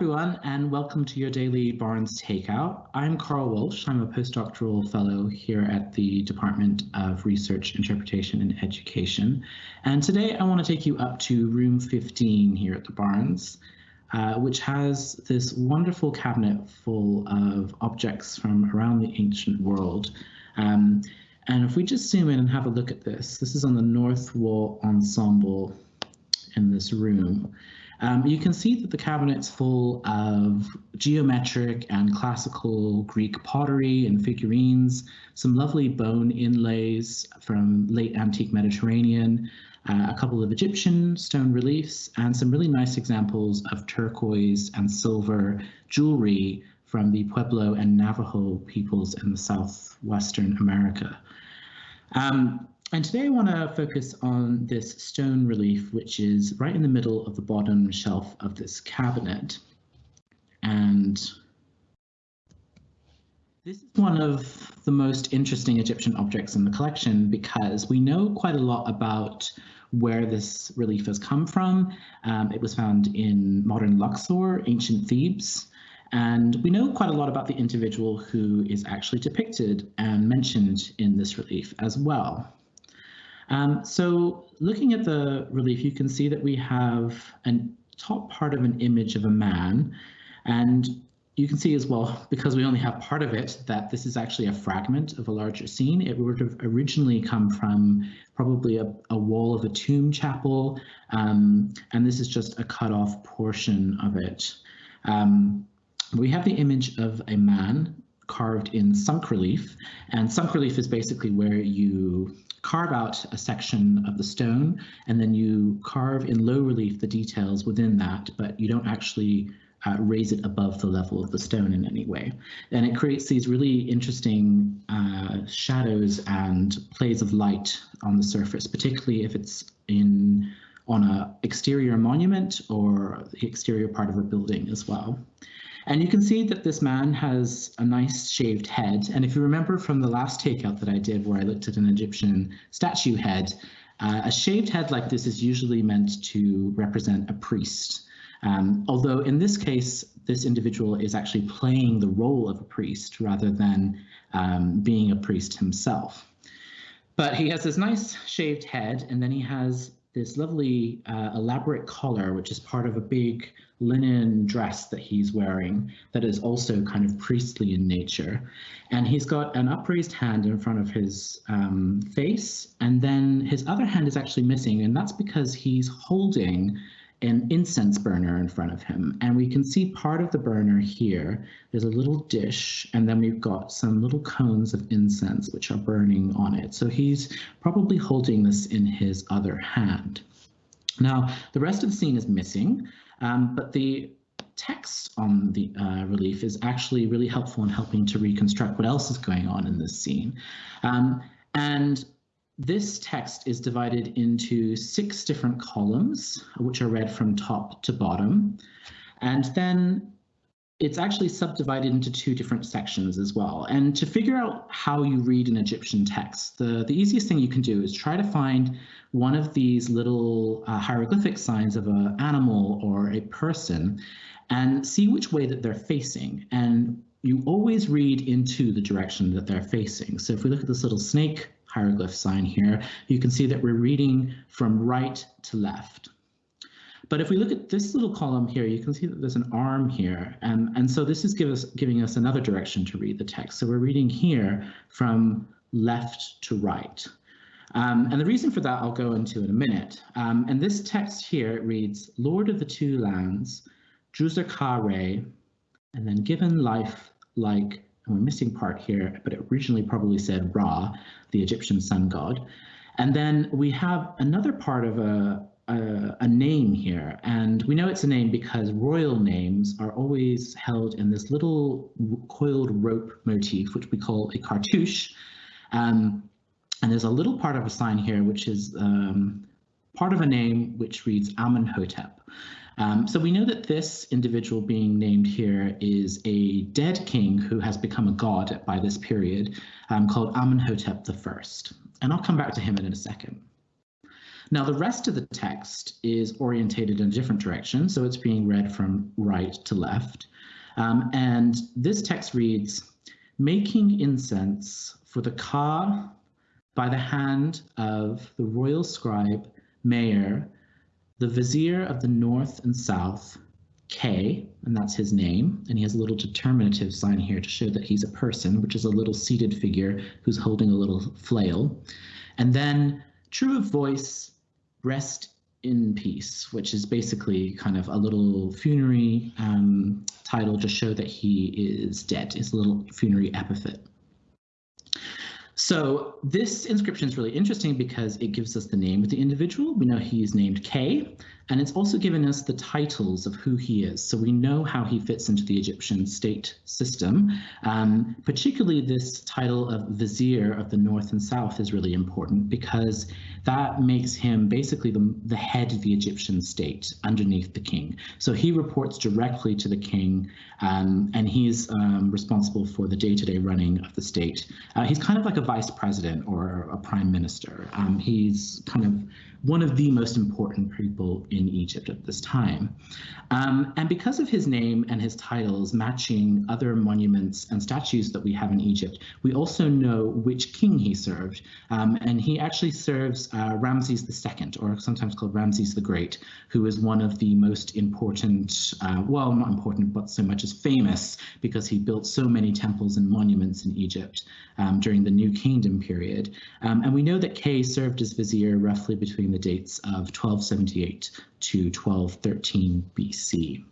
everyone, and welcome to your daily Barnes Takeout. I'm Carl Walsh. I'm a postdoctoral fellow here at the Department of Research, Interpretation, and Education. And today I want to take you up to room 15 here at the Barnes, uh, which has this wonderful cabinet full of objects from around the ancient world. Um, and if we just zoom in and have a look at this, this is on the north wall ensemble in this room. Um, you can see that the cabinet's full of geometric and classical Greek pottery and figurines, some lovely bone inlays from late antique Mediterranean, uh, a couple of Egyptian stone reliefs, and some really nice examples of turquoise and silver jewelry from the Pueblo and Navajo peoples in the southwestern America. Um, and today I want to focus on this stone relief, which is right in the middle of the bottom shelf of this cabinet. And this is one of the most interesting Egyptian objects in the collection because we know quite a lot about where this relief has come from. Um, it was found in modern Luxor, ancient Thebes, and we know quite a lot about the individual who is actually depicted and mentioned in this relief as well. Um, so looking at the relief, you can see that we have a top part of an image of a man. And you can see as well, because we only have part of it, that this is actually a fragment of a larger scene. It would have originally come from probably a, a wall of a tomb chapel. Um, and this is just a cut off portion of it. Um, we have the image of a man carved in sunk relief. And sunk relief is basically where you carve out a section of the stone and then you carve in low relief the details within that, but you don't actually uh, raise it above the level of the stone in any way. And it creates these really interesting uh, shadows and plays of light on the surface, particularly if it's in on a exterior monument or the exterior part of a building as well. And you can see that this man has a nice shaved head. And if you remember from the last takeout that I did where I looked at an Egyptian statue head, uh, a shaved head like this is usually meant to represent a priest. Um, although in this case, this individual is actually playing the role of a priest rather than um, being a priest himself. But he has this nice shaved head, and then he has this lovely uh, elaborate collar, which is part of a big linen dress that he's wearing that is also kind of priestly in nature. And he's got an upraised hand in front of his um, face, and then his other hand is actually missing, and that's because he's holding an incense burner in front of him. And we can see part of the burner here. There's a little dish, and then we've got some little cones of incense which are burning on it. So he's probably holding this in his other hand. Now, the rest of the scene is missing, um, but the text on the uh, relief is actually really helpful in helping to reconstruct what else is going on in this scene. Um, and this text is divided into six different columns, which are read from top to bottom. And then it's actually subdivided into two different sections as well. And to figure out how you read an Egyptian text, the, the easiest thing you can do is try to find one of these little uh, hieroglyphic signs of an animal or a person and see which way that they're facing. And you always read into the direction that they're facing. So if we look at this little snake hieroglyph sign here, you can see that we're reading from right to left. But if we look at this little column here, you can see that there's an arm here. And, and so this is give us, giving us another direction to read the text. So we're reading here from left to right. Um, and the reason for that I'll go into in a minute. Um, and this text here reads, Lord of the two lands, Khare, and then given life like we're missing part here, but it originally probably said Ra, the Egyptian sun god. And then we have another part of a, a, a, name here, and we know it's a name because royal names are always held in this little coiled rope motif, which we call a cartouche. Um, and there's a little part of a sign here, which is um, part of a name which reads Amenhotep. Um, so we know that this individual being named here is a dead king who has become a god by this period um, called Amenhotep I. And I'll come back to him in a second. Now, the rest of the text is orientated in a different direction, so it's being read from right to left. Um, and this text reads, making incense for the ka by the hand of the royal scribe, Meir, the vizier of the north and south, Kay, and that's his name, and he has a little determinative sign here to show that he's a person, which is a little seated figure who's holding a little flail. And then true of voice, rest in peace, which is basically kind of a little funerary um, title to show that he is dead. It's a little funerary epithet. So this inscription is really interesting because it gives us the name of the individual. We know he's named Kay, and it's also given us the titles of who he is. So we know how he fits into the Egyptian state system. Um, particularly this title of Vizier of the North and South is really important because that makes him basically the, the head of the Egyptian state underneath the king. So he reports directly to the king um, and he's um, responsible for the day-to-day running of the state. Uh, he's kind of like a vice president or a prime minister. Um, he's kind of one of the most important people in Egypt at this time. Um, and because of his name and his titles matching other monuments and statues that we have in Egypt, we also know which king he served. Um, and he actually serves uh, Ramses II, or sometimes called Ramses the Great, who is one of the most important, uh, well, not important, but so much as famous because he built so many temples and monuments in Egypt um, during the New Kingdom period. Um, and we know that Kay served as vizier roughly between the dates of 1278 to 1213 BC.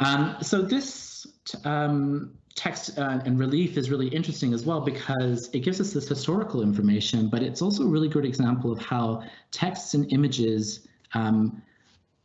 Um, so this um, text uh, and relief is really interesting as well because it gives us this historical information, but it's also a really good example of how texts and images um,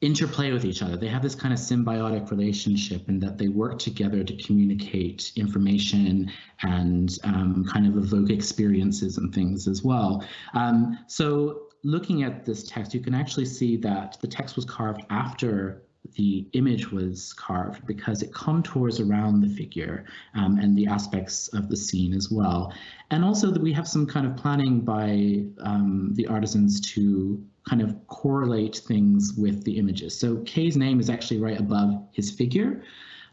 interplay with each other. They have this kind of symbiotic relationship in that they work together to communicate information and um, kind of evoke experiences and things as well. Um, so looking at this text, you can actually see that the text was carved after the image was carved because it contours around the figure um, and the aspects of the scene as well. And also that we have some kind of planning by um, the artisans to kind of correlate things with the images. So Kay's name is actually right above his figure.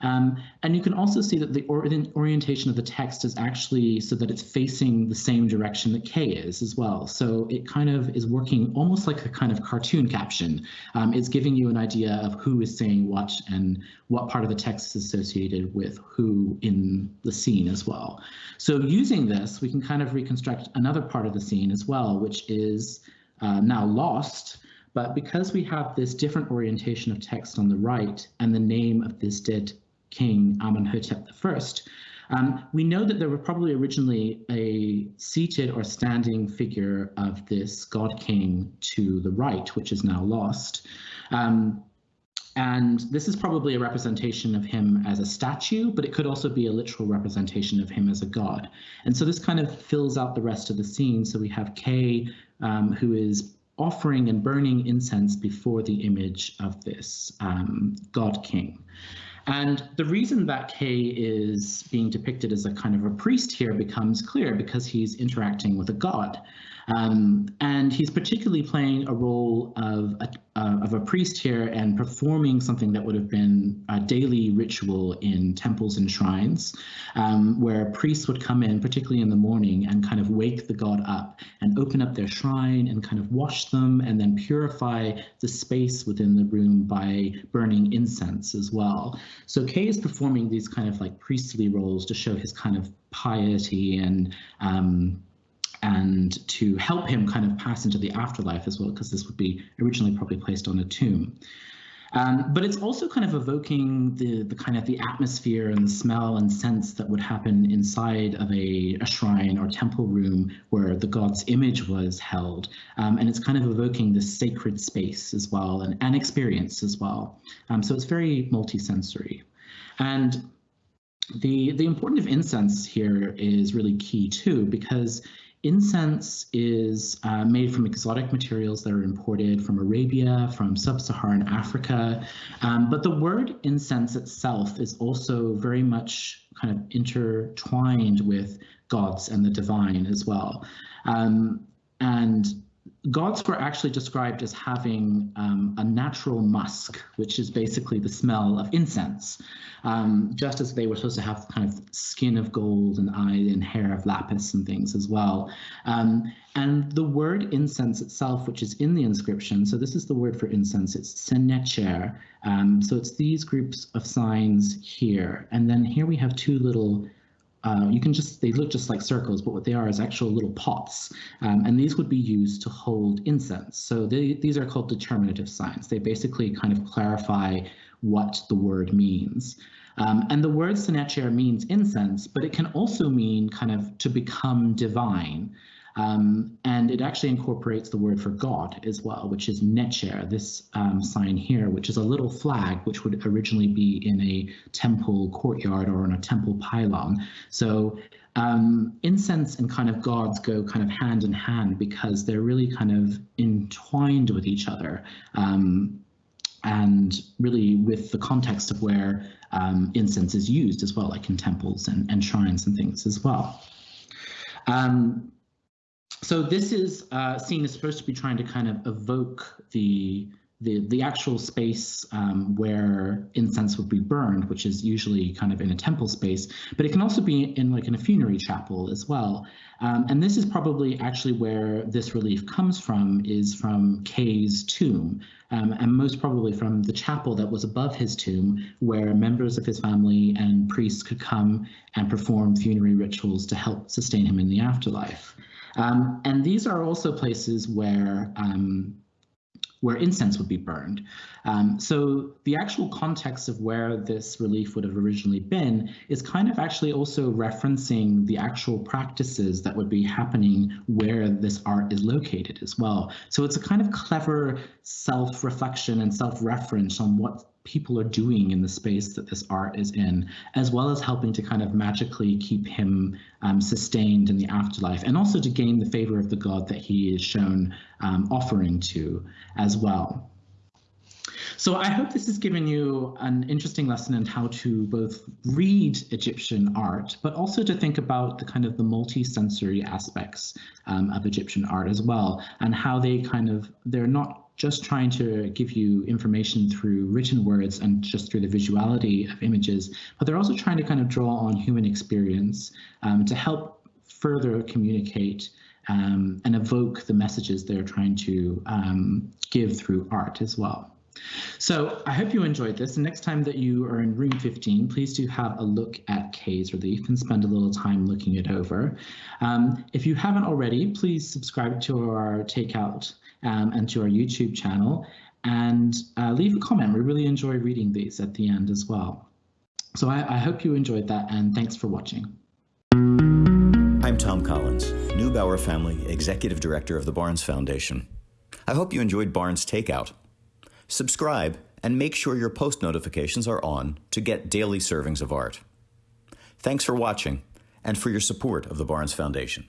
Um, and you can also see that the or orientation of the text is actually so that it's facing the same direction that Kay is as well. So it kind of is working almost like a kind of cartoon caption. Um, it's giving you an idea of who is saying what and what part of the text is associated with who in the scene as well. So using this, we can kind of reconstruct another part of the scene as well, which is uh, now lost, but because we have this different orientation of text on the right and the name of this dead king Amenhotep I, um, we know that there were probably originally a seated or standing figure of this god king to the right, which is now lost. Um, and this is probably a representation of him as a statue, but it could also be a literal representation of him as a god. And so this kind of fills out the rest of the scene. So we have Kay, um, who is offering and burning incense before the image of this um, god king. And the reason that Kay is being depicted as a kind of a priest here becomes clear because he's interacting with a god. Um, and he's particularly playing a role of a, uh, of a priest here and performing something that would have been a daily ritual in temples and shrines, um, where priests would come in, particularly in the morning, and kind of wake the god up and open up their shrine and kind of wash them and then purify the space within the room by burning incense as well. So Kay is performing these kind of like priestly roles to show his kind of piety and um, and to help him kind of pass into the afterlife as well, because this would be originally probably placed on a tomb. Um, but it's also kind of evoking the, the kind of the atmosphere and the smell and sense that would happen inside of a, a shrine or temple room where the god's image was held. Um, and it's kind of evoking this sacred space as well and an experience as well. Um, so it's very multisensory. And the, the importance of incense here is really key too, because Incense is uh, made from exotic materials that are imported from Arabia, from sub-Saharan Africa, um, but the word incense itself is also very much kind of intertwined with gods and the divine as well. Um, and gods were actually described as having um, a natural musk, which is basically the smell of incense, um, just as they were supposed to have kind of skin of gold and eye and hair of lapis and things as well. Um, and the word incense itself, which is in the inscription, so this is the word for incense, it's senetjer. Um, so it's these groups of signs here. And then here we have two little uh, you can just, they look just like circles, but what they are is actual little pots. Um, and these would be used to hold incense. So they, these are called determinative signs. They basically kind of clarify what the word means. Um, and the word senetjer means incense, but it can also mean kind of to become divine. Um, and it actually incorporates the word for God as well, which is Netjer, this um, sign here, which is a little flag, which would originally be in a temple courtyard or on a temple pylon. So um, incense and kind of gods go kind of hand in hand because they're really kind of entwined with each other. Um, and really with the context of where um, incense is used as well, like in temples and, and shrines and things as well. Um, so this is uh, seen as supposed to be trying to kind of evoke the the the actual space um, where incense would be burned, which is usually kind of in a temple space, but it can also be in like in a funerary chapel as well. Um, and this is probably actually where this relief comes from, is from Kay's tomb, um, and most probably from the chapel that was above his tomb, where members of his family and priests could come and perform funerary rituals to help sustain him in the afterlife. Um, and these are also places where um, where incense would be burned. Um, so the actual context of where this relief would have originally been is kind of actually also referencing the actual practices that would be happening where this art is located as well. So it's a kind of clever self-reflection and self-reference on what people are doing in the space that this art is in, as well as helping to kind of magically keep him um, sustained in the afterlife, and also to gain the favor of the god that he is shown um, offering to as well. So I hope this has given you an interesting lesson in how to both read Egyptian art, but also to think about the kind of the multi-sensory aspects um, of Egyptian art as well, and how they kind of, they're not just trying to give you information through written words and just through the visuality of images, but they're also trying to kind of draw on human experience um, to help further communicate um, and evoke the messages they're trying to um, give through art as well. So I hope you enjoyed this. And next time that you are in room 15, please do have a look at Kay's Relief and spend a little time looking it over. Um, if you haven't already, please subscribe to our Takeout um, and to our YouTube channel and uh, leave a comment. We really enjoy reading these at the end as well. So I, I hope you enjoyed that and thanks for watching. I'm Tom Collins, Neubauer Family Executive Director of the Barnes Foundation. I hope you enjoyed Barnes Takeout. Subscribe and make sure your post notifications are on to get daily servings of art. Thanks for watching and for your support of the Barnes Foundation.